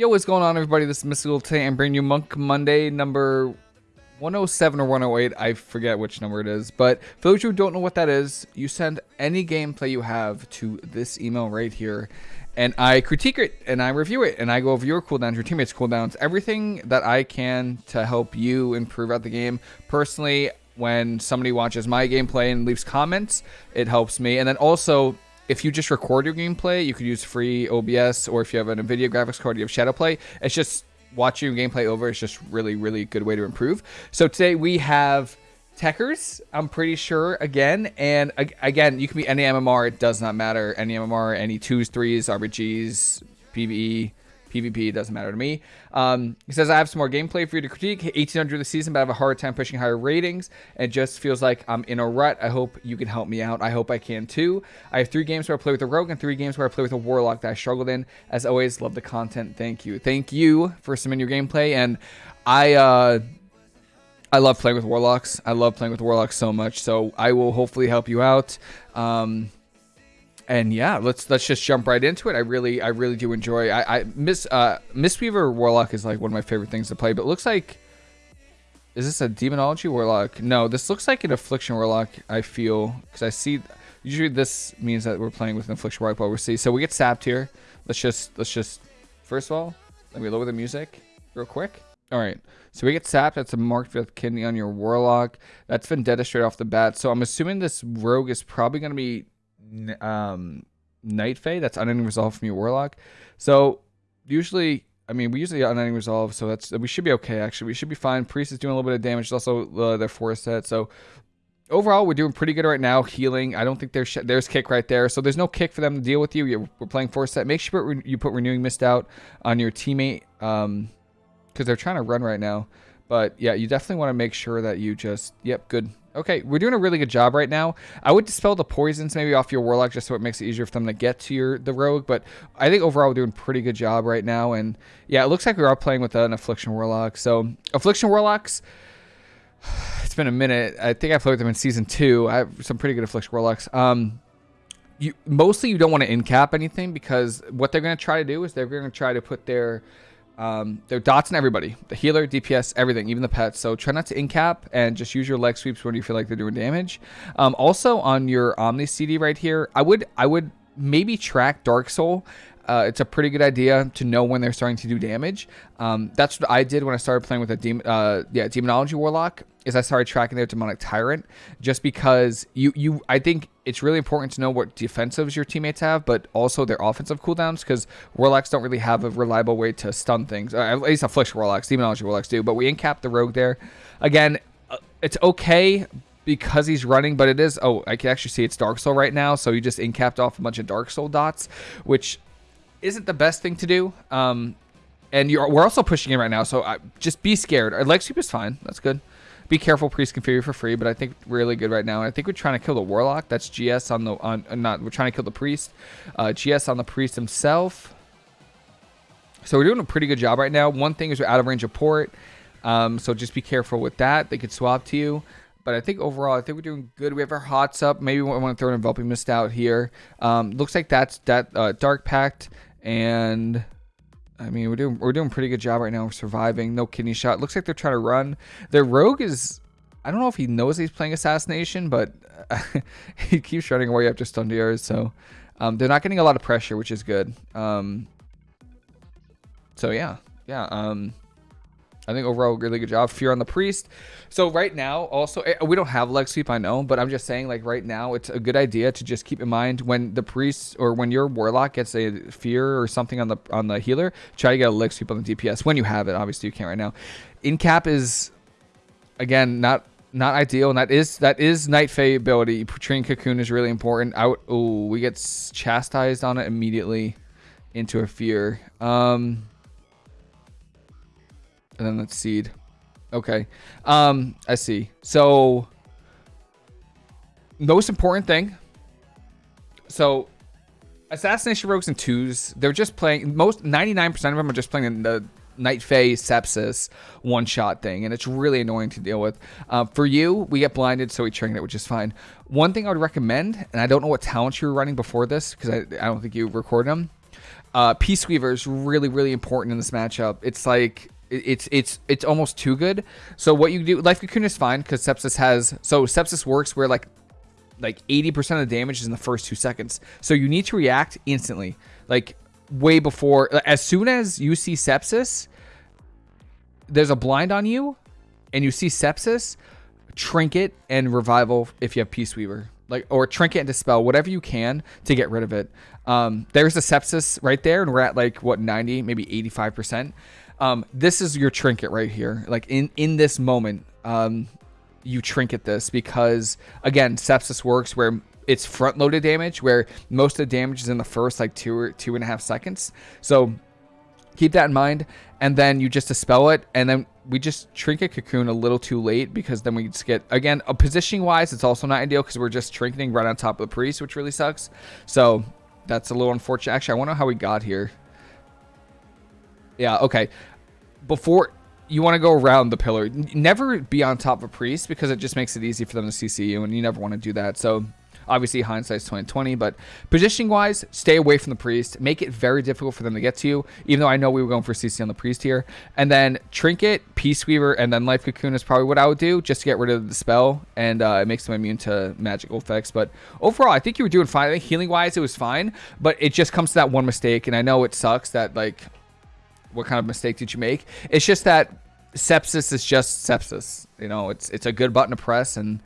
Yo, what's going on, everybody? This is Mystical today. I'm bringing you Monk Monday number 107 or 108. I forget which number it is. But for those who don't know what that is, you send any gameplay you have to this email right here. And I critique it and I review it and I go over your cooldowns, your teammates' cooldowns, everything that I can to help you improve out the game. Personally, when somebody watches my gameplay and leaves comments, it helps me. And then also, if you just record your gameplay, you could use free OBS, or if you have an NVIDIA graphics card, you have Shadowplay. It's just watching your gameplay over is just really, really good way to improve. So today we have Techers, I'm pretty sure, again. And again, you can be any MMR, it does not matter. Any MMR, any 2s, 3s, RBGs, PvE, PvP, doesn't matter to me. Um, he says, I have some more gameplay for you to critique. 1800 this season, but I have a hard time pushing higher ratings. It just feels like I'm in a rut. I hope you can help me out. I hope I can too. I have three games where I play with a rogue and three games where I play with a warlock that I struggled in. As always, love the content. Thank you. Thank you for submitting your gameplay. And I, uh, I love playing with warlocks. I love playing with warlocks so much. So I will hopefully help you out. Um, and yeah, let's let's just jump right into it. I really I really do enjoy. I, I miss uh Mistweaver Warlock is like one of my favorite things to play. But looks like is this a Demonology Warlock? No, this looks like an Affliction Warlock. I feel because I see usually this means that we're playing with an Affliction Warlock. But we see so we get sapped here. Let's just let's just first of all let me lower the music real quick. All right, so we get sapped. That's a marked fifth kidney on your Warlock. That's Vendetta straight off the bat. So I'm assuming this Rogue is probably going to be um, Night Fae. That's unending resolve from your Warlock. So usually, I mean, we usually unending resolve, so that's we should be okay. Actually, we should be fine. Priest is doing a little bit of damage. It's also uh, their four set. So overall, we're doing pretty good right now. Healing. I don't think there's there's kick right there. So there's no kick for them to deal with you. we're playing four set. Make sure you put renewing mist out on your teammate, um, because they're trying to run right now. But yeah, you definitely want to make sure that you just yep, good. Okay, we're doing a really good job right now. I would dispel the poisons maybe off your Warlock just so it makes it easier for them to get to your the Rogue, but I think overall we're doing pretty good job right now. And yeah, it looks like we are playing with an Affliction Warlock. So Affliction Warlocks, it's been a minute. I think I played with them in Season 2. I have some pretty good Affliction Warlocks. Um, you Mostly you don't want to in-cap anything because what they're going to try to do is they're going to try to put their um, they're dots and everybody. The healer, DPS, everything, even the pets. So try not to incap and just use your leg sweeps when you feel like they're doing damage. Um, also on your Omni CD right here, I would I would maybe track Dark Soul. Uh, it's a pretty good idea to know when they're starting to do damage. Um, that's what I did when I started playing with a demon, uh, yeah, demonology warlock. Is I started tracking their demonic tyrant just because you you I think it's really important to know what defensives your teammates have, but also their offensive cooldowns because warlocks don't really have a reliable way to stun things. Uh, at least affliction warlocks, demonology warlocks do. But we incap the rogue there. Again, uh, it's okay because he's running, but it is. Oh, I can actually see it's Dark Soul right now. So you just incapped off a bunch of Dark Soul dots, which isn't the best thing to do. Um, and you're, we're also pushing in right now, so I, just be scared. Our leg sweep is fine. That's good. Be careful, priest can configure for free, but I think really good right now. I think we're trying to kill the warlock. That's GS on the on uh, not. We're trying to kill the priest. Uh, GS on the priest himself. So we're doing a pretty good job right now. One thing is we're out of range of port, um, so just be careful with that. They could swap to you. But I think overall, I think we're doing good. We have our hots up. Maybe we want to throw an enveloping mist out here. Um, looks like that's that uh, dark pact and I mean, we're doing we're doing pretty good job right now. We're surviving. No kidney shot. Looks like they're trying to run. Their rogue is. I don't know if he knows he's playing assassination, but he keeps running away after stun. So um, they're not getting a lot of pressure, which is good. Um, so yeah, yeah. Um, I think overall, really good job. Fear on the priest. So right now, also, eh, we don't have leg sweep, I know, but I'm just saying, like right now, it's a good idea to just keep in mind when the priest or when your warlock gets a fear or something on the on the healer, try to get a leg sweep on the DPS when you have it. Obviously, you can't right now. In cap is again not not ideal, and that is that is Night Fae ability. Portraying Cocoon is really important. Out. Oh, we get chastised on it immediately into a fear. Um. And then that's seed. Okay. Um, I see. So most important thing. So assassination rogues and twos, they're just playing most 99% of them are just playing the Night Fae sepsis one shot thing, and it's really annoying to deal with. Uh, for you, we get blinded, so we train it, which is fine. One thing I would recommend, and I don't know what talents you were running before this because I, I don't think you recorded them. Uh, Peace Weaver is really, really important in this matchup. It's like it's it's it's almost too good. So what you do, Life Cocoon is fine because Sepsis has so Sepsis works where like like 80% of the damage is in the first two seconds. So you need to react instantly, like way before. As soon as you see Sepsis, there's a blind on you, and you see Sepsis, Trinket and Revival if you have Peace Weaver like or trinket and dispel whatever you can to get rid of it um, there's a sepsis right there and we're at like what 90 maybe 85 percent um, this is your trinket right here. Like in in this moment um, you trinket this because again sepsis works where it's front loaded damage where most of the damage is in the first like two or two and a half seconds. So keep that in mind and then you just dispel it and then we just trinket cocoon a little too late because then we just get again a positioning wise it's also not ideal because we're just trinketing right on top of the priest which really sucks. So that's a little unfortunate. Actually i wonder how we got here yeah okay before you want to go around the pillar never be on top of a priest because it just makes it easy for them to cc you and you never want to do that so Obviously, hindsight's 2020, but positioning wise, stay away from the priest. Make it very difficult for them to get to you. Even though I know we were going for CC on the priest here, and then trinket, peace weaver, and then life cocoon is probably what I would do just to get rid of the spell, and uh, it makes them immune to magical effects. But overall, I think you were doing fine. I think healing wise, it was fine, but it just comes to that one mistake, and I know it sucks that like, what kind of mistake did you make? It's just that sepsis is just sepsis. You know, it's it's a good button to press and.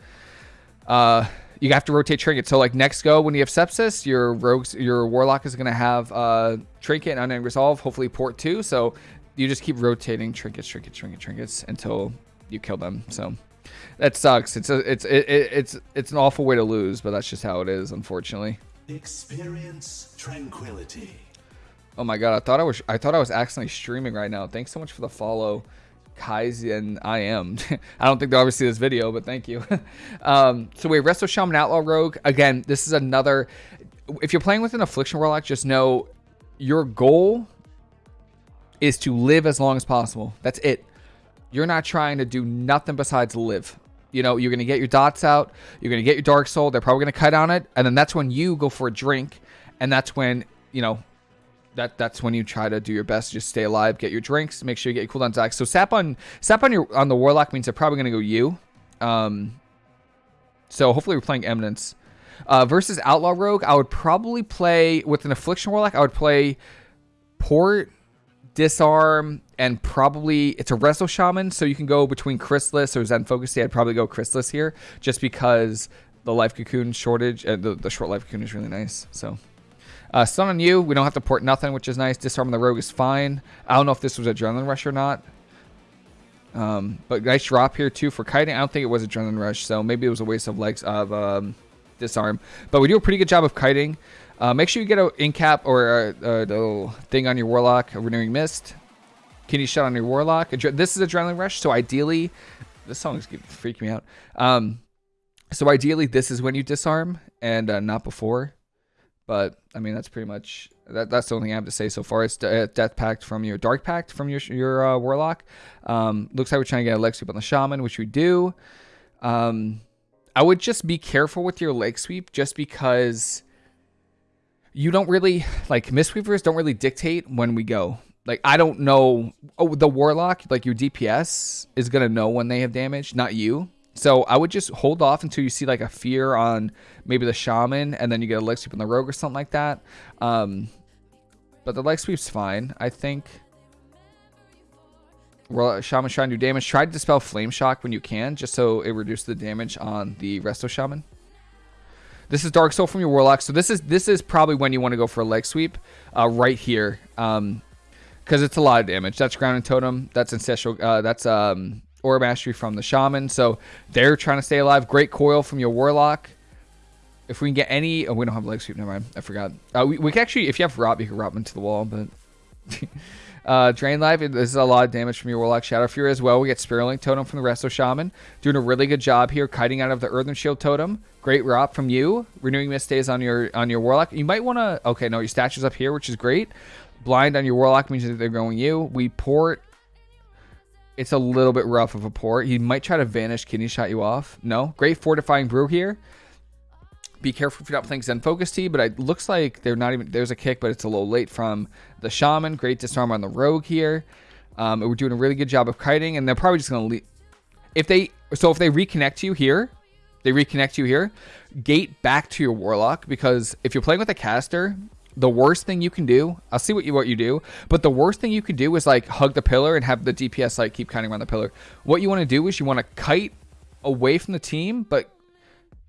Uh, you have to rotate trinket. So like next go when you have sepsis, your rogues, your warlock is gonna have uh, trinket and unending resolve, hopefully port two. So you just keep rotating trinkets, trinkets, trinkets, trinkets until you kill them. So that sucks. It's a it's it, it's it's an awful way to lose, but that's just how it is, unfortunately. Experience tranquility. Oh my god, I thought I was I thought I was accidentally streaming right now. Thanks so much for the follow. Kaizen I am. I don't think they'll ever see this video, but thank you. um, so we have Resto Shaman Outlaw Rogue. Again, this is another. If you're playing with an Affliction Warlock, just know your goal is to live as long as possible. That's it. You're not trying to do nothing besides live. You know, you're going to get your dots out. You're going to get your Dark Soul. They're probably going to cut on it. And then that's when you go for a drink. And that's when, you know, that that's when you try to do your best to just stay alive, get your drinks, make sure you get your cooldowns back. So sap on sap on your on the warlock means they're probably gonna go you. Um, so hopefully we're playing Eminence. Uh, versus Outlaw Rogue, I would probably play with an Affliction Warlock. I would play Port, Disarm, and probably it's a Resto Shaman, so you can go between Chrysalis or Zen Focus. I'd probably go Chrysalis here, just because the Life Cocoon shortage, uh, the, the short Life Cocoon is really nice. So. Uh, stun on you. We don't have to port nothing, which is nice. Disarm the rogue is fine. I don't know if this was Adrenaline Rush or not. Um, but nice drop here, too, for kiting. I don't think it was Adrenaline Rush, so maybe it was a waste of legs of um, Disarm. But we do a pretty good job of kiting. Uh, make sure you get an incap or a, a, little thing on your Warlock, a Renewing Mist. Kidney shot on your Warlock. This is Adrenaline Rush, so ideally... This song is freaking me out. Um, so ideally, this is when you disarm and uh, not before. But I mean, that's pretty much that. That's the only thing I have to say so far. It's uh, Death Pact from your Dark Pact from your your uh, Warlock. Um, looks like we're trying to get a leg sweep on the Shaman, which we do. Um, I would just be careful with your leg sweep, just because you don't really like Mistweavers don't really dictate when we go. Like I don't know. Oh, the Warlock, like your DPS is gonna know when they have damage, not you. So I would just hold off until you see like a fear on maybe the shaman, and then you get a leg sweep on the rogue or something like that. Um, but the leg sweep's fine, I think. Well, shaman's trying to do damage. Try to dispel flame shock when you can, just so it reduces the damage on the resto shaman. This is Dark Soul from your Warlock. So this is this is probably when you want to go for a leg sweep, uh, right here, um, because it's a lot of damage. That's Grounding Totem. That's Ancestral. Uh, that's um, Aura Mastery from the Shaman. So they're trying to stay alive. Great coil from your Warlock. If we can get any... Oh, we don't have leg sweep. Never mind. I forgot. Uh, we, we can actually... If you have Rop, you can Rop into the wall, but... uh, Drain Life. This is a lot of damage from your Warlock Shadow Fury as well. We get Spirit Link Totem from the Resto Shaman. Doing a really good job here. Kiting out of the Earthen Shield Totem. Great Rop from you. Renewing Mist stays on your on your Warlock. You might want to... Okay, no, your statue's up here, which is great. Blind on your Warlock means that they're going you. We port it's a little bit rough of a port. He might try to vanish kidney shot you off. No. Great fortifying brew here. be careful if you're not playing Zen Focus Tea, but it looks like they're not even there's a kick, but it's a little late from the Shaman. Great disarm on the Rogue here. Um, we're doing a really good job of kiting, and they're probably just gonna leave. If they so if they reconnect you here, they reconnect you here, gate back to your Warlock because if you're playing with a caster, the worst thing you can do, I'll see what you what you do, but the worst thing you can do is like hug the pillar and have the DPS like keep kiting around the pillar. What you want to do is you want to kite away from the team, but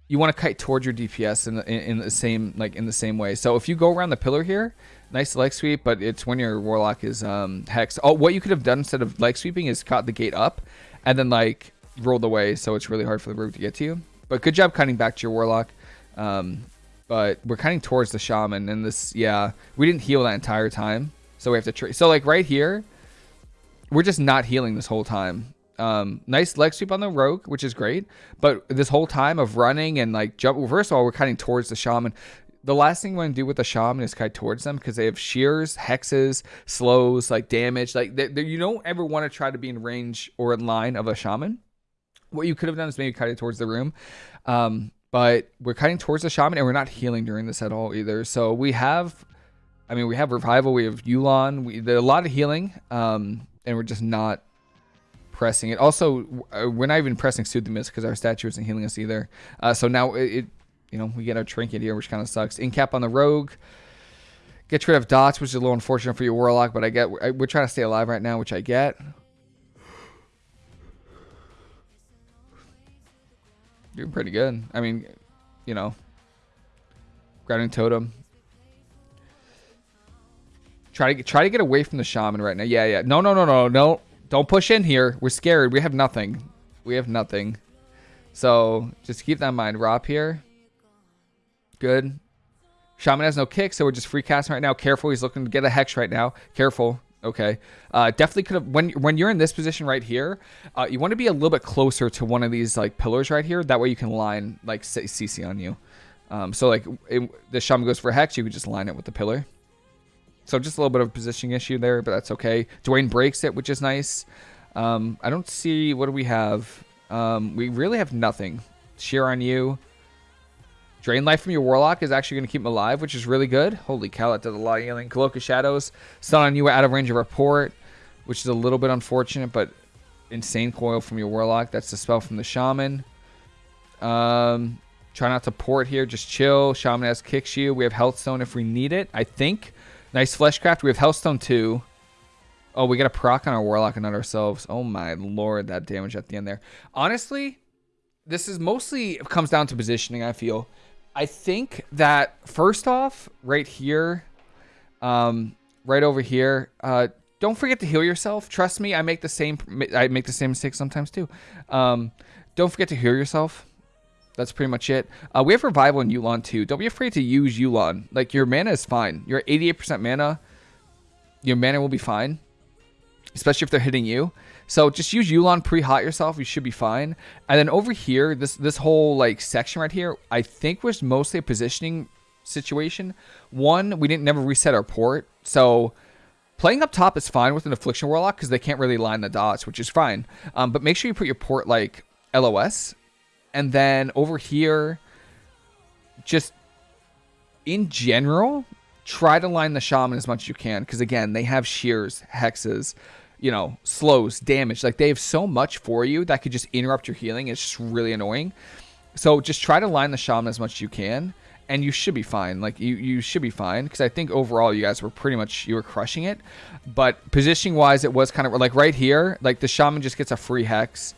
you want to kite towards your DPS in the, in, the same like in the same way. So if you go around the pillar here, nice leg sweep, but it's when your warlock is um hexed. Oh, what you could have done instead of leg sweeping is caught the gate up, and then like rolled away, so it's really hard for the rogue to get to you. But good job cutting back to your warlock. Um, but we're cutting towards the shaman, and this yeah, we didn't heal that entire time, so we have to. Tra- so like right here, we're just not healing this whole time. Um, nice leg sweep on the rogue, which is great. But this whole time of running and like jump, well, first of all, we're cutting towards the shaman. The last thing we want to do with the shaman is kite towards them because they have shears, hexes, slows, like damage. Like they, they, you don't ever want to try to be in range or in line of a shaman. What you could have done is maybe cut it towards the room. Um, but we're cutting towards the shaman and we're not healing during this at all either. So we have, I mean, we have revival, we have Yu'lon, we, a lot of healing, um, and we're just not pressing it. Also, uh, we're not even pressing Soothing Mist because our statue isn't healing us either. Uh, so now it, it, you know, we get our trinket here, which kind of sucks. Incap on the rogue. Get rid of dots, which is a little unfortunate for your warlock, but I get. We're trying to stay alive right now, which I get. Doing pretty good. I mean, you know, grounding totem. Try to try to get away from the shaman right now. Yeah, yeah. No, no, no, no, no. Don't push in here. We're scared. We have nothing. We have nothing. So just keep that in mind. Rop here. Good. Shaman has no kick, so we're just free casting right now. Careful. He's looking to get a hex right now. Careful. Okay. Uh, definitely could have when when you're in this position right here, uh, you want to be a little bit closer to one of these like pillars right here. That way you can line like CC on you. Um, so like it, the shaman goes for hex, you could just line it with the pillar. So just a little bit of a positioning issue there, but that's okay. Dwayne breaks it, which is nice. Um, I don't see, what do we have? Um, we really have nothing. Shear on you. Drain life from your Warlock is actually going to keep him alive, which is really good. Holy cow, that does a lot of healing. Cloak of Shadows. Stun on you out of range of Report, which is a little bit unfortunate, but insane coil from your Warlock. That's the spell from the Shaman. Um, try not to port here. Just chill. Shaman has kicks you. We have Health Stone if we need it, I think. Nice Fleshcraft. We have Healthstone 2. Oh, we got a proc on our Warlock and not ourselves. Oh my lord, that damage at the end there. Honestly, this is mostly comes down to positioning, I feel. I think that first off, right here, um, right over here, uh, don't forget to heal yourself. Trust me, I make the same I make the same mistake sometimes too. Um, don't forget to heal yourself that's pretty much it. Uh, we have Revival in Yu'lon too. Don't be afraid to use Yu'lon. Like, your mana is fine. You're 88% mana. Your mana will be fine. Especially if they're hitting you. So just use Yu'lon, pre-hot yourself. You should be fine. And then over here, this this whole like section right here, I think was mostly a positioning situation. One, we didn't never reset our port. So playing up top is fine with an Affliction Warlock because they can't really line the dots, which is fine. Um, but make sure you put your port like LOS and then over here, just in general, try to line the shaman as much as you can. Because again, they have shears, hexes, you know, slows, damage. Like they have so much for you that could just interrupt your healing. It's just really annoying. So just try to line the shaman as much as you can. And you should be fine. Like you, you should be fine because I think overall you guys were pretty much you were crushing it. But positioning wise, it was kind of like right here. Like the shaman just gets a free hex.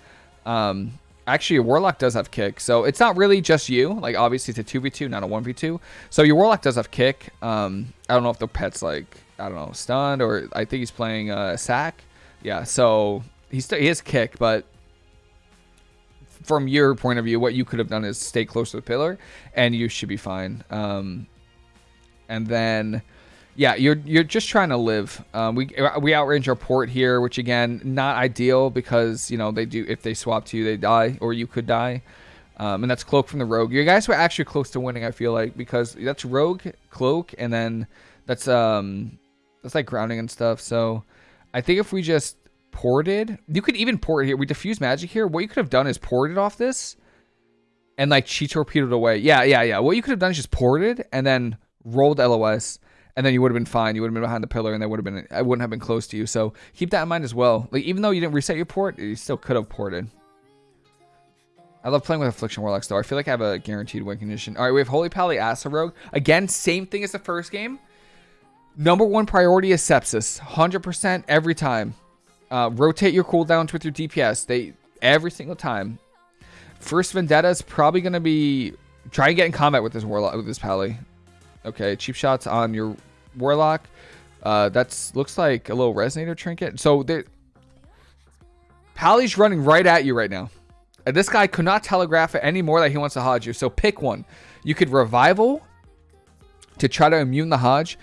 Um, Actually, your Warlock does have kick, so it's not really just you. Like, obviously, it's a 2v2, not a 1v2. So your Warlock does have kick. Um, I don't know if the pet's, like, I don't know, stunned, or I think he's playing uh, sack. Yeah, so he's he has kick, but from your point of view, what you could have done is stay close to the pillar, and you should be fine. Um, and then yeah, you're you're just trying to live. Um, we we outrange our port here, which again not ideal because you know they do if they swap to you they die or you could die, um, and that's cloak from the rogue. You guys were actually close to winning. I feel like because that's rogue cloak and then that's um that's like grounding and stuff. So I think if we just ported, you could even port here. We diffuse magic here. What you could have done is ported off this, and like she torpedoed away. Yeah, yeah, yeah. What you could have done is just ported and then rolled LOS, and then you would have been fine. You would have been behind the pillar, and they would have been. I wouldn't have been close to you. So keep that in mind as well. Like even though you didn't reset your port, you still could have ported. I love playing with Affliction Warlocks though. I feel like I have a guaranteed win condition. All right, we have Holy Pally Asa Rogue. Again, same thing as the first game. Number one priority is Sepsis. 100% every time. Uh, rotate your cooldowns with your DPS. They every single time. First Vendetta is probably going to be try and get in combat with this Warlock with this Pally. Okay, cheap shots on your Warlock. Uh, that's looks like a little Resonator trinket. So Pally's running right at you right now. And this guy could not telegraph it anymore that he wants to Hodge you. So pick one. You could Revival to try to immune the Hodge.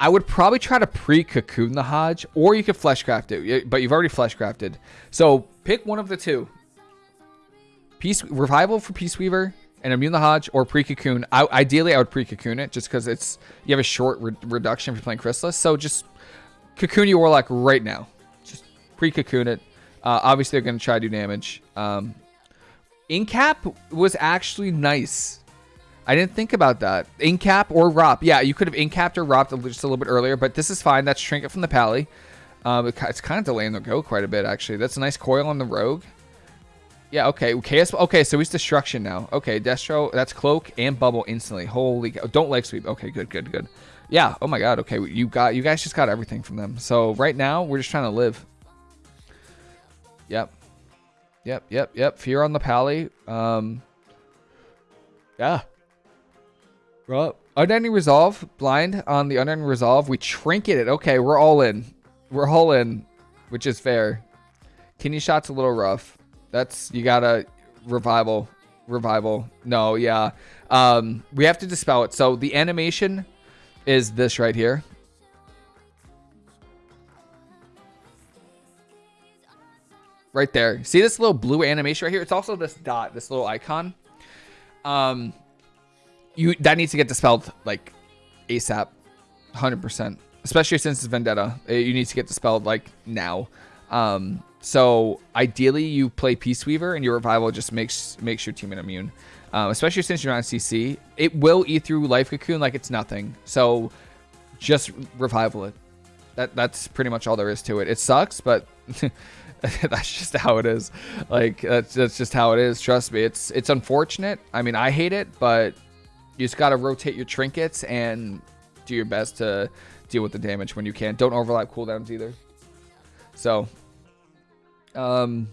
I would probably try to pre-cocoon the Hodge, or you could fleshcraft it, but you've already fleshcrafted. So pick one of the two. Peace Revival for Peace Weaver and immune the Hodge, or pre-cocoon. Ideally, I would pre-cocoon it just because it's you have a short re reduction if you're playing Chrysalis. So just cocoon your Warlock right now. Just pre-cocoon it. Uh, obviously, they're going to try to do damage. Um, Incap was actually nice. I didn't think about that. Incap or Rop. Yeah, you could have Incapped or Ropped just a little bit earlier, but this is fine. That's Trinket from the Pally. Um, it's kind of delaying the go quite a bit, actually. That's a nice coil on the Rogue. Yeah, okay. KS, okay, so he's Destruction now. Okay, Destro, that's Cloak and Bubble instantly. Holy Don't leg sweep. Okay, good, good, good. Yeah, oh my god, okay. You got, you guys just got everything from them. So right now, we're just trying to live. Yep. Yep, yep, yep. Fear on the pally. Um, yeah. Well, unending resolve, blind on the unending resolve. We trinket it. Okay, we're all in. We're all in, which is fair. Kidney shot's a little rough. That's you gotta revival, revival. No, yeah. Um, we have to dispel it. So the animation is this right here. right there. See this little blue animation right here? It's also this dot, this little icon. Um, you that needs to get dispelled like ASAP, hundred percent. Especially since it's Vendetta, uh, you need to get dispelled like now. Um, so ideally you play Peace Weaver and your revival just makes makes your team immune. Um, especially since you're on CC, it will eat through Life Cocoon like it's nothing. So just revival it. That that's pretty much all there is to it. It sucks, but that's just how it is. Like that's that's just how it is. Trust me. It's it's unfortunate. I mean, I hate it, but you just gotta rotate your trinkets and do your best to deal with the damage when you can. Don't overlap cooldowns either. So, um,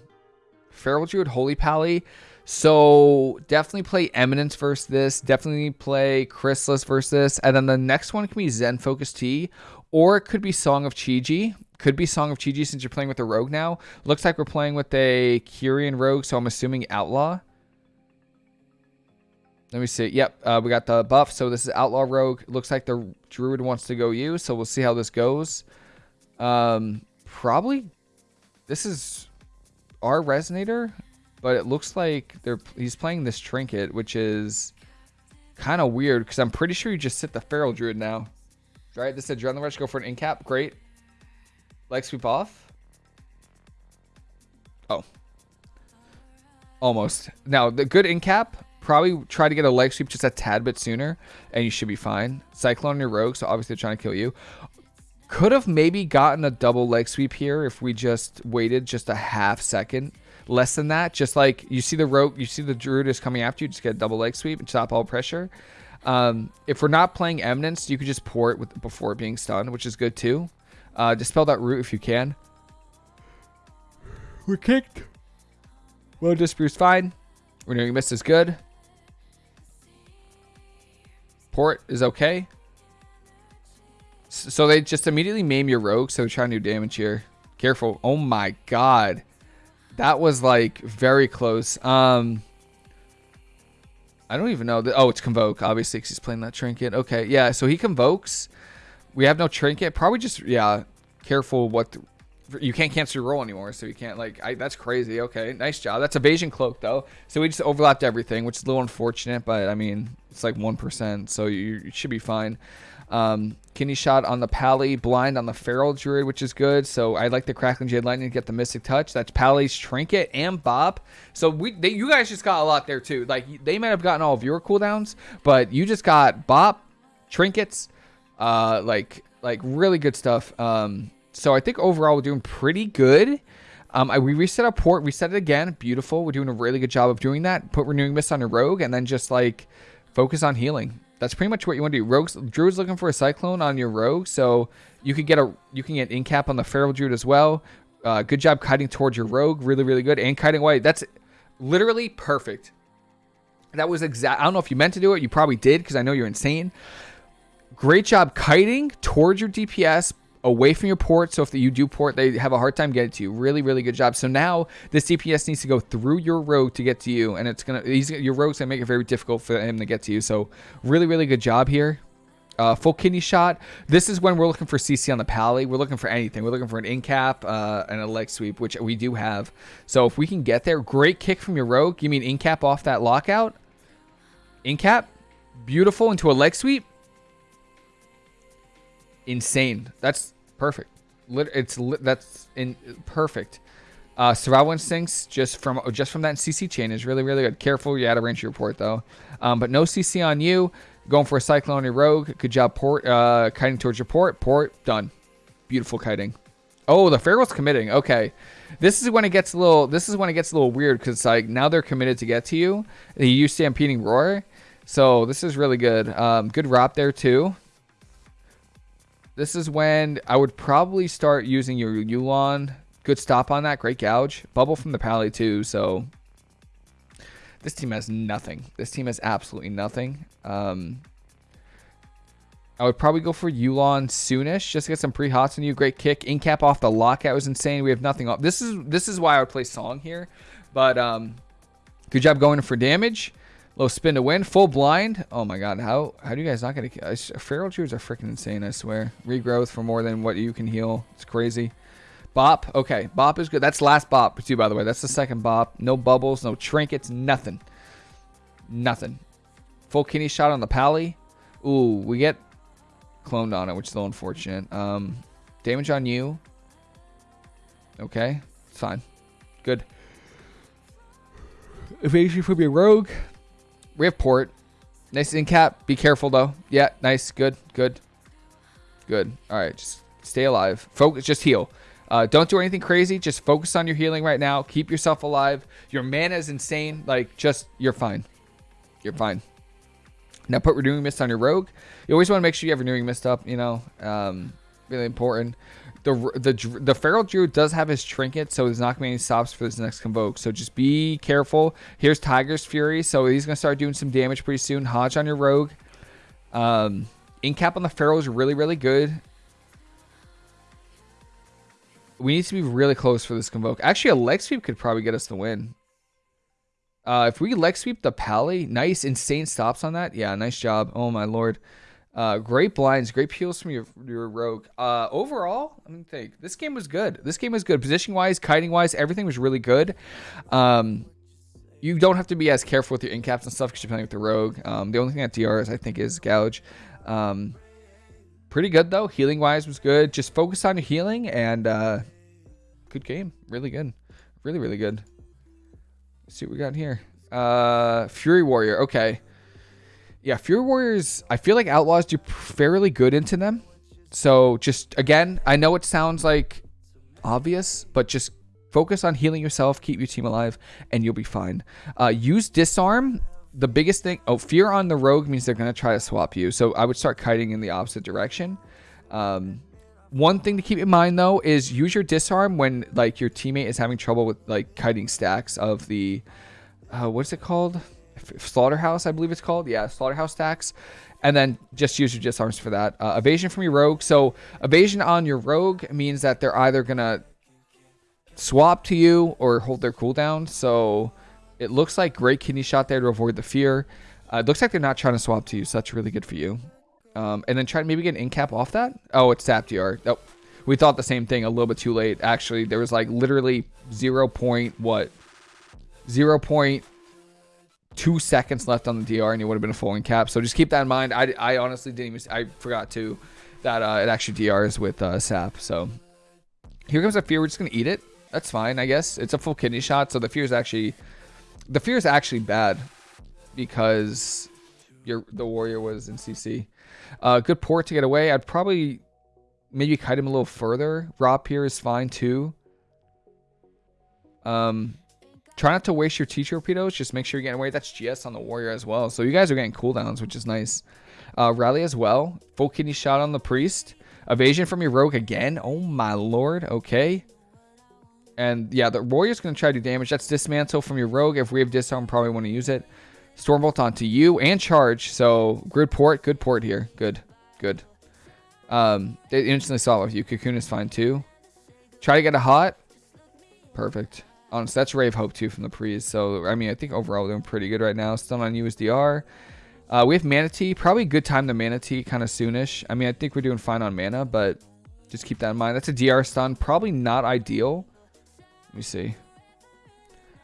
Feral Druid, Holy Pally. So definitely play Eminence versus this. Definitely play Chrysalis versus this. And then the next one can be Zen Focus Tea, Or it could be Song of Chi-Ji. Could be Song of Chi-Ji since you're playing with a rogue now. Looks like we're playing with a Kyrian rogue, so I'm assuming Outlaw. Let me see. Yep, uh, we got the buff. So this is Outlaw Rogue. Looks like the Druid wants to go you, so we'll see how this goes. Um, probably this is our Resonator, but it looks like they're he's playing this Trinket, which is kind of weird because I'm pretty sure you just sit the Feral Druid now. Right? This is Adrenaline Rush. Go for an incap. Great. Leg sweep off. Oh. Almost. Now, the good in cap, probably try to get a leg sweep just a tad bit sooner, and you should be fine. Cyclone your rogue, so obviously they're trying to kill you. Could have maybe gotten a double leg sweep here if we just waited just a half second. Less than that, just like you see the rogue, you see the druid is coming after you, just get a double leg sweep and stop all pressure. Um, if we're not playing Eminence, you could just pour it with, before being stunned, which is good too. Uh, dispel that root if you can. We're kicked. Well, Disproof's fine. Renewing Mist is good. Port is okay. So they just immediately maim your rogue, so trying to do damage here. Careful. Oh my god. That was like very close. Um I don't even know. Oh, it's Convoke, obviously, because he's playing that Trinket. Okay, yeah, so he Convokes. We have no trinket. Probably just, yeah, careful what... You can't cancel your roll anymore, so you can't, like... I, that's crazy. Okay, nice job. That's Evasion Cloak, though. So we just overlapped everything, which is a little unfortunate, but, I mean, it's like 1%, so you, you should be fine. Um, kidney shot on the Pally, blind on the Feral Druid, which is good. So I like the Crackling Jade Lightning to get the Mystic Touch. That's Pally's Trinket and Bop. So we, they, you guys just got a lot there too. Like they might have gotten all of your cooldowns, but you just got Bop, Trinkets, uh, like like really good stuff. Um, so I think overall we're doing pretty good. Um, I, we reset our port, reset it again. Beautiful. We're doing a really good job of doing that. Put renewing mist on a rogue, and then just like focus on healing. That's pretty much what you want to do. Rogues, Druid's looking for a cyclone on your rogue, so you could get a you can get incap on the feral druid as well. Uh, good job kiting towards your rogue, really really good, and kiting away. That's literally perfect. That was exact. I don't know if you meant to do it. You probably did because I know you're insane. Great job kiting towards your DPS, away from your port. So if you do port, they have a hard time getting to you. Really, really good job. So now this DPS needs to go through your rogue to get to you, and it's gonna he's your rogue's gonna make it very difficult for him to get to you. So really, really good job here. Uh, full kidney shot. This is when we're looking for CC on the pally. We're looking for anything. We're looking for an in cap uh, and a leg sweep, which we do have. So if we can get there, great kick from your rogue. You mean in cap off that lockout? In cap, beautiful into a leg sweep. Insane. That's perfect. It's that's in perfect. Uh, survival instincts just from just from that CC chain is really really good. Careful, you out of range your port though. Um, but no CC on you. Going for a cyclone your rogue. Good job port. Uh, kiting towards your port. Port done. Beautiful kiting. Oh, the feral's committing. Okay, this is when it gets a little. This is when it gets a little weird because like now they're committed to get to you. Use stampeding roar. So this is really good. Um, good ROP there too. This is when I would probably start using your Yulon. Good stop on that. Great gouge. Bubble from the Pally too. So this team has nothing. This team has absolutely nothing. Um, I would probably go for Yulon soonish. Just to get some pre-hots on you. Great kick. In cap off the lockout was insane. We have nothing off. This is this is why I would play Song here. But um, good job going for damage. Low spin to win. Full blind. Oh my god. How how do you guys not get a Feral Druids are freaking insane, I swear. Regrowth for more than what you can heal. It's crazy. Bop. Okay. Bop is good. That's last bop too, by the way. That's the second bop. No bubbles, no trinkets, nothing. Nothing. Full kidney shot on the pally. Ooh, we get cloned on it, which is little unfortunate. Um, damage on you. Okay. It's fine. Good. Evasion from your rogue. We have port. Nice in cap. Be careful though. Yeah, nice. Good. Good. Good. All right. Just stay alive. Focus. Just heal. Uh, don't do anything crazy. Just focus on your healing right now. Keep yourself alive. Your mana is insane. Like, just, you're fine. You're fine. Now put Renewing Mist on your Rogue. You always want to make sure you have Renewing Mist up, you know. Um, really important the the the feral druid does have his trinket, so there's not gonna be any stops for this next convoke. So just be careful. Here's Tiger's Fury, so he's gonna start doing some damage pretty soon. Hodge on your rogue. Um, Incap on the feral is really really good. We need to be really close for this convoke. Actually, a leg sweep could probably get us the win. Uh, if we leg sweep the pally, nice insane stops on that. Yeah, nice job. Oh my lord. Uh, great blinds, great peels from your your rogue. Uh, overall, let me think. This game was good. This game was good. Position wise, kiting wise, everything was really good. Um, you don't have to be as careful with your incaps and stuff because you're playing with the rogue. Um, the only thing that DRs I think is gouge. Um, pretty good though. Healing wise was good. Just focus on your healing and uh, good game. Really good. Really really good. Let's see what we got here. Uh, Fury Warrior. Okay. Yeah, Fury Warriors, I feel like Outlaws do fairly good into them. So just, again, I know it sounds like obvious, but just focus on healing yourself, keep your team alive, and you'll be fine. Uh, use Disarm. The biggest thing, oh, Fear on the Rogue means they're going to try to swap you. So I would start kiting in the opposite direction. Um, one thing to keep in mind though is use your disarm when like your teammate is having trouble with like kiting stacks of the uh, what's it called Slaughterhouse, I believe it's called. Yeah, Slaughterhouse stacks. And then just use your disarms for that. Uh, evasion from your rogue. So evasion on your rogue means that they're either going to swap to you or hold their cooldown. So it looks like great kidney shot there to avoid the fear. Uh, it looks like they're not trying to swap to you, so that's really good for you. Um, and then try to maybe get an in cap off that. Oh, it's tapped DR. Oh, we thought the same thing a little bit too late. Actually, there was like literally 0. Point what? 0. Point two seconds left on the DR and you would have been a full in cap. So just keep that in mind. I, I honestly didn't even, I forgot to that uh, it actually DRs with uh, sap. So here comes a fear. We're just going to eat it. That's fine, I guess. It's a full kidney shot. So the fear is actually, the fear is actually bad because your the warrior was in CC. Uh, good port to get away. I'd probably maybe kite him a little further. Rop here is fine too. Um, try not to waste your T torpedoes. Just make sure you're getting away. That's GS on the warrior as well. So you guys are getting cooldowns, which is nice. Uh, rally as well. Full kidney shot on the priest. Evasion from your rogue again. Oh my lord. Okay. And yeah, the warrior's going to try to do damage. That's dismantle from your rogue. If we have disarm, probably want to use it. Stormbolt onto you and charge. So good port. Good port here. Good. Good. Um, they instantly saw it with you. Cocoon is fine too. Try to get a hot. Perfect. Honestly, that's Ray of Hope too from the Prees. So, I mean, I think overall we're doing pretty good right now. Still on USDR. Uh, we have Mana Tea. Probably good time to Mana Tea kind of soonish. I mean, I think we're doing fine on mana, but just keep that in mind. That's a DR stun. Probably not ideal. Let me see.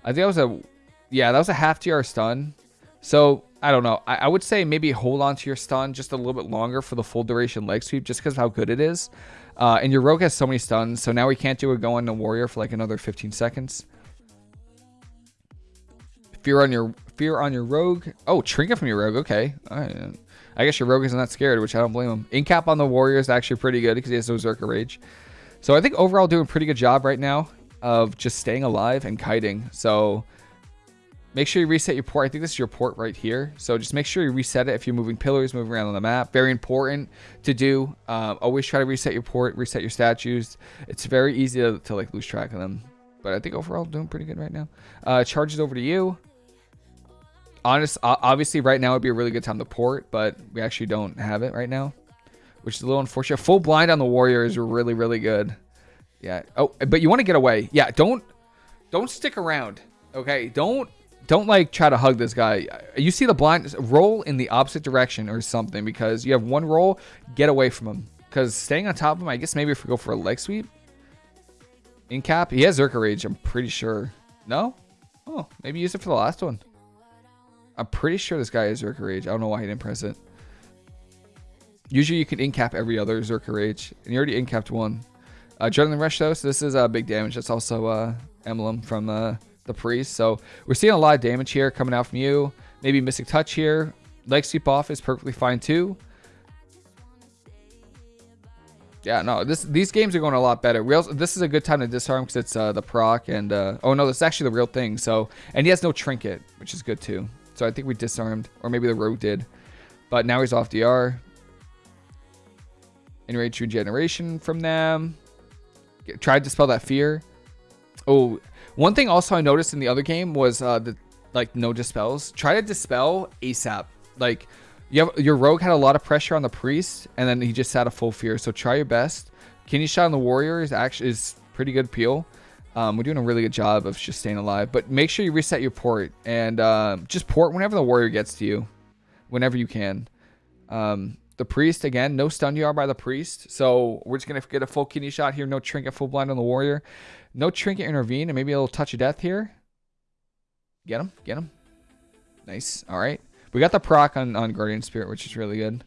I think that was a... Yeah, that was a half DR stun. So, I don't know. I, I, would say maybe hold on to your stun just a little bit longer for the full duration leg sweep just because of how good it is. Uh, and your rogue has so many stuns, so now we can't do a go on the warrior for like another 15 seconds. Fear on your fear on your rogue. Oh, trinket from your rogue. Okay. Right. I guess your rogue isn't that scared, which I don't blame him. Incap on the warrior is actually pretty good because he has no Zerker Rage. So I think overall doing a pretty good job right now of just staying alive and kiting. So make sure you reset your port. I think this is your port right here. So just make sure you reset it if you're moving pillars, moving around on the map. Very important to do. Um, always try to reset your port, reset your statues. It's very easy to, to like lose track of them. But I think overall doing pretty good right now. Uh, charges over to you honest, obviously right now would be a really good time to port, but we actually don't have it right now, which is a little unfortunate. Full blind on the warrior is really, really good. Yeah. Oh, but you want to get away. Yeah. Don't, don't stick around. Okay. Don't, don't like try to hug this guy. You see the blind roll in the opposite direction or something because you have one roll, get away from him. Because staying on top of him, I guess maybe if we go for a leg sweep. In cap, he has Zerker Rage, I'm pretty sure. No? Oh, maybe use it for the last one. I'm pretty sure this guy is Zerker Rage. I don't know why he didn't press it. Usually you can incap every other Zerker Rage. And you already incapped one. Uh, Adrenaline Rush though, so this is uh, big damage. That's also uh, Emblem from uh, the Priest. So we're seeing a lot of damage here coming out from you. Maybe Mystic Touch here. Leg Sweep off is perfectly fine too. Yeah, no, this these games are going a lot better. We also, this is a good time to disarm because it's uh, the proc and uh, oh no, this is actually the real thing. So and he has no trinket, which is good too. So I think we disarmed. Or maybe the rogue did. But now he's off DR. Enrage Regeneration from them. Get, tried to spell that fear. Oh, one thing also I noticed in the other game was uh, the like no dispels. Try to dispel ASAP. Like you have your rogue had a lot of pressure on the priest, and then he just had a full fear. So try your best. Kidney shot on the warrior is actually is pretty good peel. Um, we're doing a really good job of just staying alive. But make sure you reset your port. And uh, just port whenever the warrior gets to you. Whenever you can. Um, the priest, again, no stun DR by the priest. So we're just going to get a full kidney shot here. No trinket, full blind on the warrior. No trinket intervene. And maybe a little touch of death here. Get him. Get him. Nice. All right. We got the proc on, on Guardian Spirit, which is really good.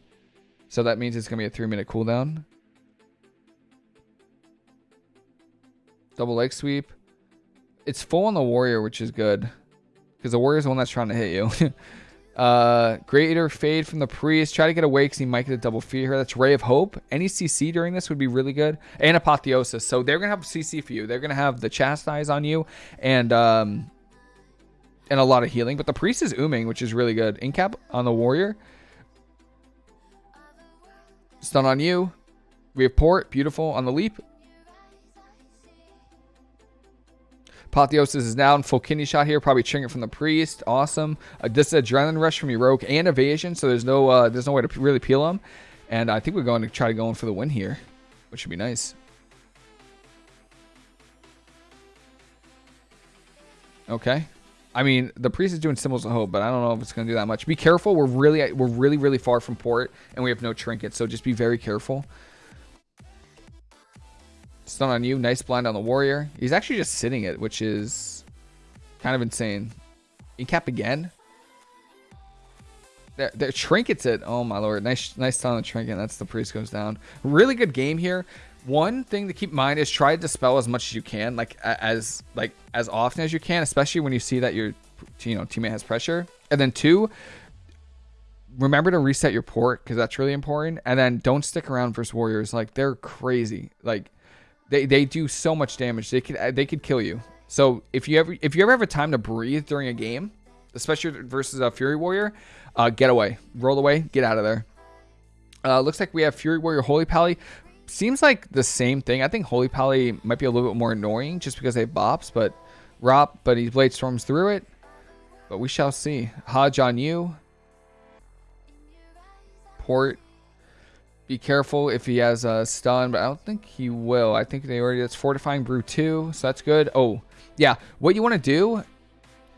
So that means it's going to be a three minute cooldown. Double leg sweep. It's full on the warrior, which is good. Because the warrior's the one that's trying to hit you. uh, Greater Fade from the Priest. Try to get away because he might get a double feed here. That's Ray of Hope. Any CC during this would be really good. And Apotheosis. So they're going to have CC for you. They're going to have the Chastise on you. And... um and a lot of healing. But the priest is ooming, which is really good. Incap on the warrior. Stun on you. We have port. Beautiful. On the leap. Apotheosis is down. Full kidney shot here. Probably trinket from the priest. Awesome. Uh, this is adrenaline rush from rogue and evasion. So there's no uh, there's no way to really peel him. And I think we're going to try to go in for the win here, which should be nice. Okay. I mean, the priest is doing symbols of hope, but I don't know if it's going to do that much. Be careful. We're really, we're really, really far from port, and we have no trinket, so just be very careful. Stun on you. Nice blind on the warrior. He's actually just sitting it, which is kind of insane. Incap again. They're, they're trinkets it. Oh my lord. Nice nice on the trinket. That's the priest goes down. Really good game here. One thing to keep in mind is try to dispel as much as you can, like as like as often as you can, especially when you see that your you know teammate has pressure. And then two, remember to reset your port because that's really important. And then don't stick around versus warriors. Like they're crazy. Like they they do so much damage. They could they could kill you. So if you ever if you ever have a time to breathe during a game, especially versus a Fury Warrior, uh, get away, roll away, get out of there. Uh, looks like we have Fury Warrior Holy Pally. Seems like the same thing. I think Holy Pally might be a little bit more annoying just because they bops, but Rop, but he Blade Storms through it. But we shall see. Hodge on you. Port. Be careful if he has a stun, but I don't think he will. I think they already, that's Fortifying Brew 2, so that's good. Oh, yeah. What you want to do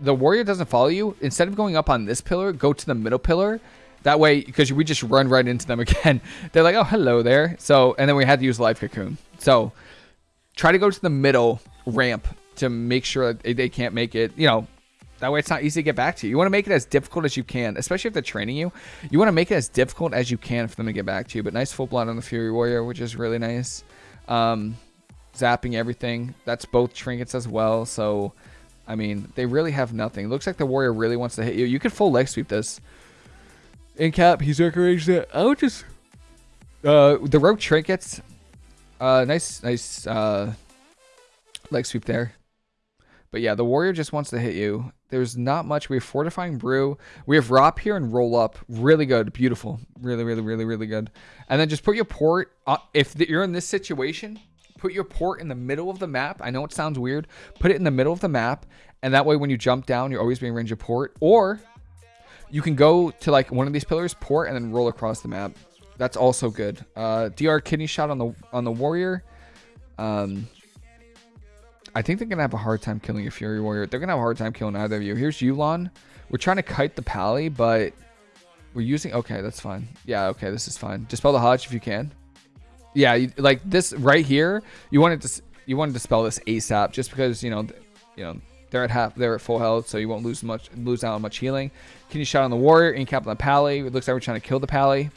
the warrior doesn't follow you, instead of going up on this pillar, go to the middle pillar. That way, because we just run right into them again. They're like, oh, hello there. So, and then we had to use life cocoon. So, try to go to the middle ramp to make sure that they can't make it. You know, that way it's not easy to get back to you. You want to make it as difficult as you can, especially if they're training you. You want to make it as difficult as you can for them to get back to you. But nice full blood on the Fury Warrior, which is really nice. Um, zapping everything. That's both trinkets as well. So I mean, they really have nothing. Looks like the warrior really wants to hit you. You could full leg sweep this. In cap, he's encouraged it. I would just... Uh, the rogue trinkets. Uh, nice, nice, uh, leg sweep there. But yeah, the warrior just wants to hit you. There's not much. We have fortifying brew. We have rop here and roll up. Really good. Beautiful. Really, really, really, really good. And then just put your port. If you're in this situation, put your port in the middle of the map. I know it sounds weird. Put it in the middle of the map, and that way when you jump down, you're always being range of port. Or you can go to like one of these pillars, port, and then roll across the map. That's also good. Uh, DR kidney shot on the on the warrior. Um, I think they're gonna have a hard time killing a fury warrior. They're gonna have a hard time killing either of you. Here's Yu'lon. We're trying to kite the pally, but we're using. Okay, that's fine. Yeah, okay, this is fine. Dispel the HoJ if you can yeah, you, like this right here, you wanted to you wanted to spell this ASAP just because you know, you know they're at half, they're at full health, so you won't lose much, lose out on much healing. Kidney shot on the warrior? In cap on the pally. It looks like we're trying to kill the pally.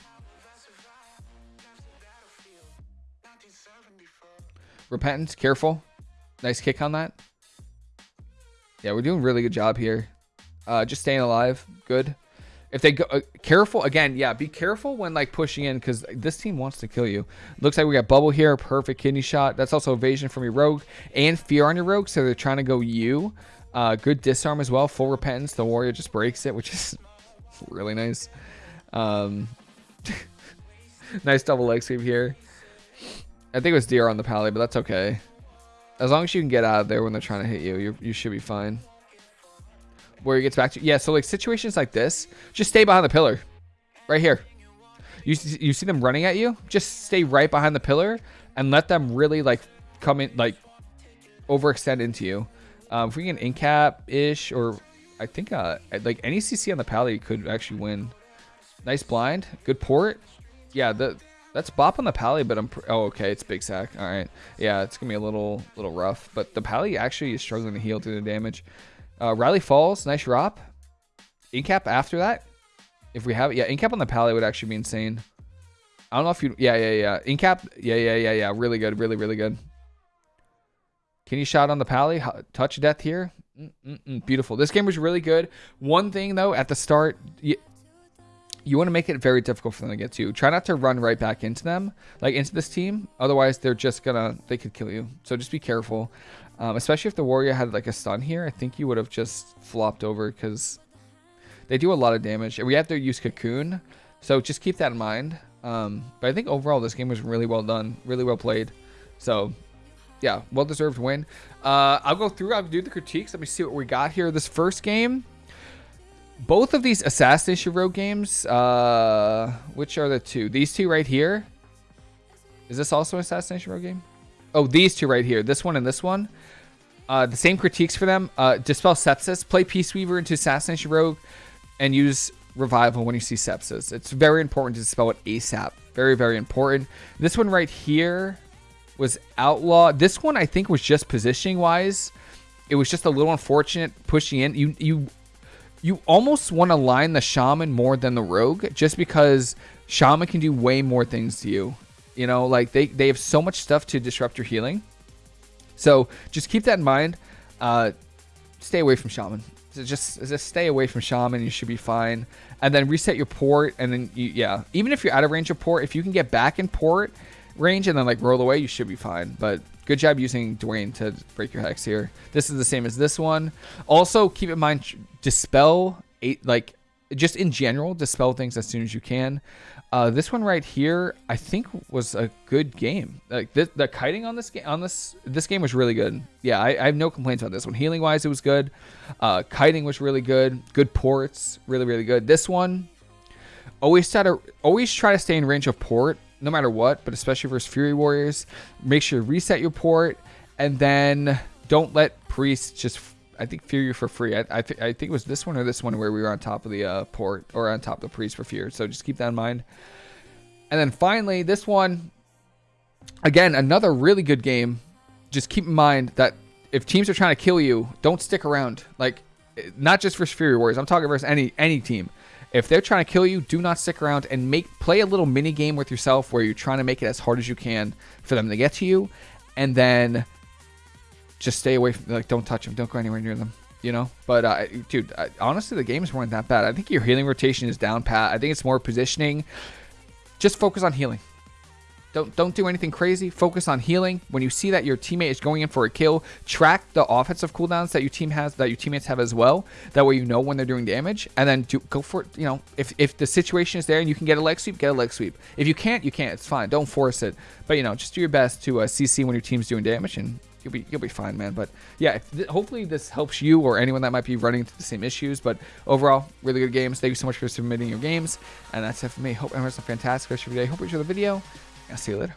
Repentance, careful. Nice kick on that. Yeah, we're doing really good job here. Uh, just staying alive, good. If they go uh, careful again, yeah, be careful when like pushing in because this team wants to kill you. Looks like we got bubble here, perfect kidney shot. That's also evasion from your rogue and fear on your rogue, so they're trying to go you. Uh, good disarm as well, full repentance. The warrior just breaks it, which is really nice. Um, nice double leg sweep here. I think it was DR on the pally, but that's okay. As long as you can get out of there when they're trying to hit you, you you should be fine. Where he gets back to yeah so like situations like this just stay behind the pillar. Right here. You, you see them running at you? Just stay right behind the pillar and let them really like come in like overextend into you. Um, if we get an incap ish or i think uh like any cc on the pally could actually win. Nice blind. Good port. Yeah the that's bop on the pally but i'm oh okay it's big sack all right yeah it's gonna be a little little rough but the pally actually is struggling to heal through the damage uh, Riley Falls, nice drop. Incap after that. If we have it. Yeah, Incap on the Pally would actually be insane. I don't know if you... Yeah, yeah, yeah. Incap. Yeah, yeah, yeah, yeah. Really good. Really, really good. Kidney shot on the Pally? Touch death here. Mm -mm -mm. Beautiful. This game was really good. One thing, though, at the start... You, want to make it very difficult for them to get to. you. Try not to run right back into them, like into this team. Otherwise, they're just gonna, they could kill you. So just be careful. Um, especially if the warrior had like a stun here, I think you would have just flopped over because they do a lot of damage. And we have to use cocoon, so just keep that in mind. Um, but I think overall this game was really well done, really well played. So yeah, well deserved win. Uh, I'll go through, I'll do the critiques. Let me see what we got here. This first game, both of these Assassination Rogue games, uh, which are the two? These two right here. Is this also an Assassination Rogue game? Oh, these two right here. This one and this one. Uh, the same critiques for them. Uh, dispel sepsis. Play Peace Weaver into Assassination Rogue, and use Revival when you see sepsis. It's very important to dispel it ASAP. Very, very important. This one right here was Outlaw. This one I think was just positioning wise. It was just a little unfortunate pushing in. You you you almost want to line the shaman more than the rogue just because shaman can do way more things to you. You know, like they, they have so much stuff to disrupt your healing. So just keep that in mind. Uh, stay away from shaman. So just just stay away from shaman. You should be fine. And then reset your port. And then you, yeah, even if you're out of range of port, if you can get back in port range and then like roll away, you should be fine. But good job using Dwayne to break your hex here. This is the same as this one. Also, keep in mind dispel eight like just in general dispel things as soon as you can. Uh, this one right here, I think was a good game. Like the, the kiting on this game, on this this game was really good. Yeah, I, I have no complaints about this one. Healing wise, it was good. Uh, kiting was really good. Good ports, really really good. This one, always try to always try to stay in range of port no matter what, but especially versus Fury Warriors. Make sure to reset your port, and then don't let priests just I think fear you for free. I, I, th- I think it was this one or this one where we were on top of the uh, port or on top of the priest for fear. So just keep that in mind. And then finally, this one, again, another really good game. Just keep in mind that if teams are trying to kill you, don't stick around. Like, not just for Fury Warriors. I'm talking versus any any team. If they're trying to kill you, do not stick around and make play a little mini game with yourself where you're trying to make it as hard as you can for them to get to you, and then just stay away from like don't touch them, don't go anywhere near them. You know, but uh, dude, I, honestly, the games weren't that bad. I think your healing rotation is down pat. I think it's more positioning. Just focus on healing. Don't don't do anything crazy. Focus on healing. When you see that your teammate is going in for a kill, track the offensive cooldowns that your team has, that your teammates have as well. That way you know when they're doing damage, and then do, go for it. You know, if if the situation is there and you can get a leg sweep, get a leg sweep. If you can't, you can't. It's fine. Don't force it. But you know, just do your best to uh, CC when your team's doing damage, and you'll be you'll be fine, man. But yeah, th hopefully this helps you or anyone that might be running into the same issues. But overall, really good games. Thank you so much for submitting your games, and that's it for me. Hope everyone's a fantastic rest of your day. Hope you enjoy the video. I'll see you later.